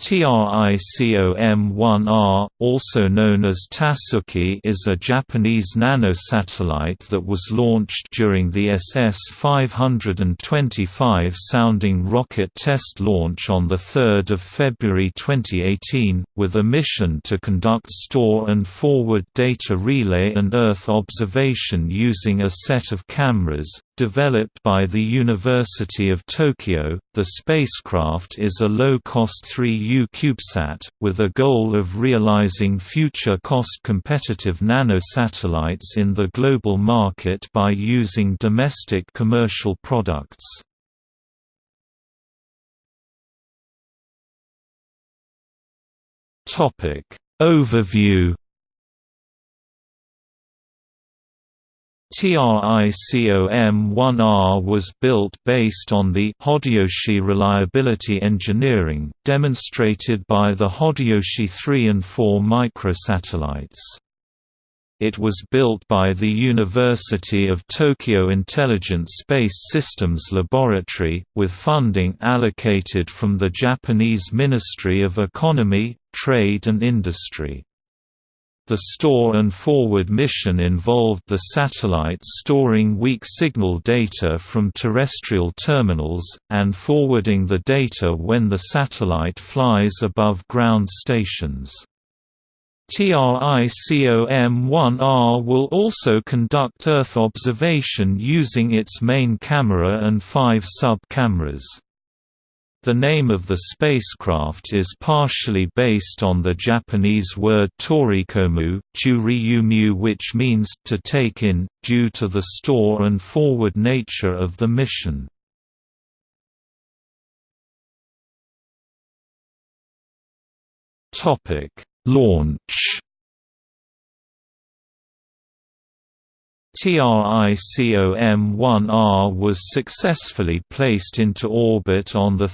TRICOM-1R, also known as Tasuki is a Japanese nanosatellite that was launched during the SS-525 sounding rocket test launch on 3 February 2018, with a mission to conduct store and forward data relay and Earth observation using a set of cameras, Developed by the University of Tokyo, the spacecraft is a low-cost 3U CubeSat, with a goal of realizing future cost-competitive nanosatellites in the global market by using domestic commercial products. Overview TRICOM-1R was built based on the Hodoyoshi reliability engineering, demonstrated by the Hodoyoshi 3 and 4 microsatellites. It was built by the University of Tokyo Intelligent Space Systems Laboratory, with funding allocated from the Japanese Ministry of Economy, Trade and Industry. The store and forward mission involved the satellite storing weak signal data from terrestrial terminals, and forwarding the data when the satellite flies above ground stations. TRICOM-1R will also conduct Earth observation using its main camera and five sub-cameras. The name of the spacecraft is partially based on the Japanese word torikomu, which means to take in, due to the store and forward nature of the mission. Launch TRICOM-1R was successfully placed into orbit on 3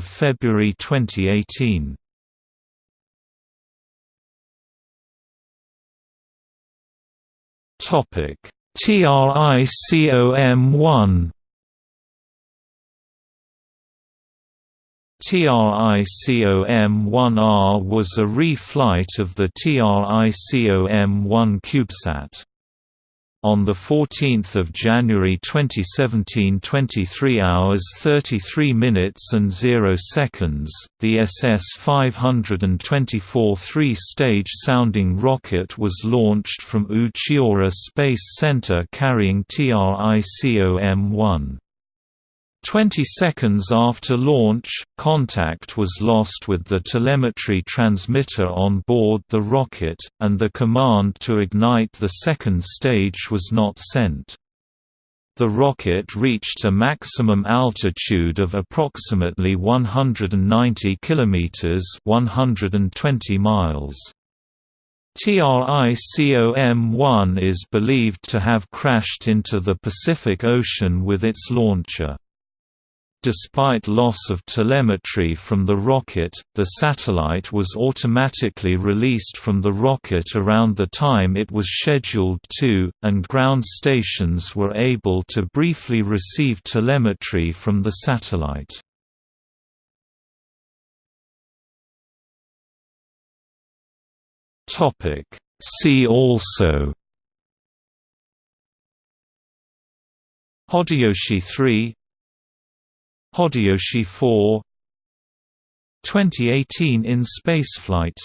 February 2018. TRICOM-1 TRICOM-1R was a reflight of the TRICOM-1 CubeSat. On 14 January 2017 23 hours 33 minutes and 0 seconds, the SS-524 three-stage sounding rocket was launched from Uchinoura Space Center carrying TRICOM-1. Twenty seconds after launch, contact was lost with the telemetry transmitter on board the rocket, and the command to ignite the second stage was not sent. The rocket reached a maximum altitude of approximately 190 km 120 miles. TRICOM-1 is believed to have crashed into the Pacific Ocean with its launcher. Despite loss of telemetry from the rocket, the satellite was automatically released from the rocket around the time it was scheduled to, and ground stations were able to briefly receive telemetry from the satellite. See also Hodoyoshi 3 Hodoyoshi 4 2018 in spaceflight